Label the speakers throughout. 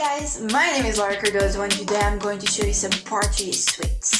Speaker 1: guys, my name is Laura Cardozo and today I'm going to show you some Portuguese sweets.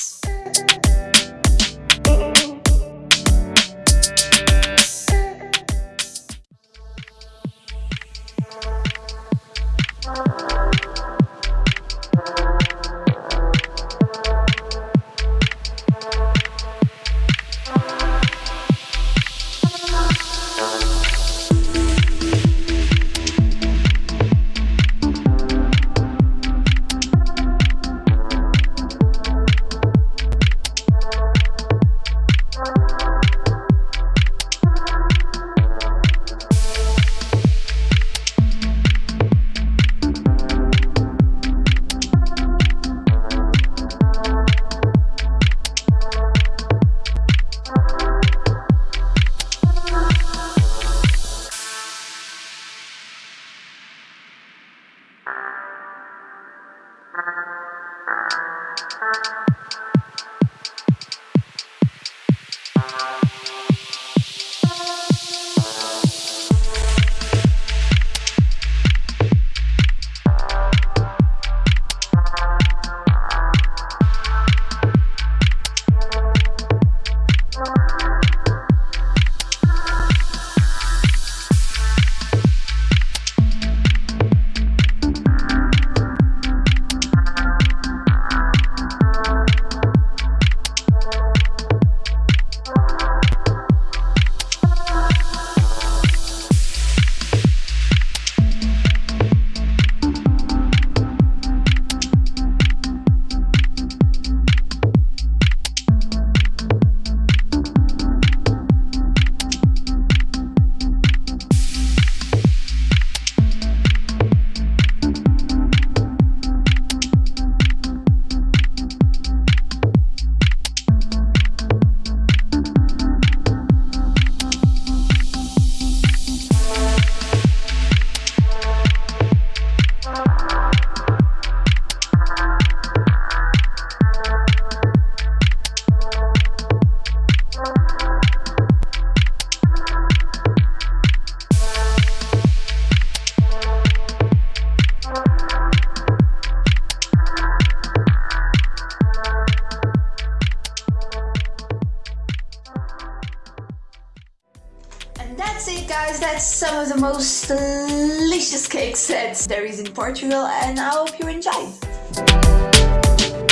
Speaker 1: Thank you. That's it guys, that's some of the most delicious cake sets there is in Portugal and I hope you enjoyed.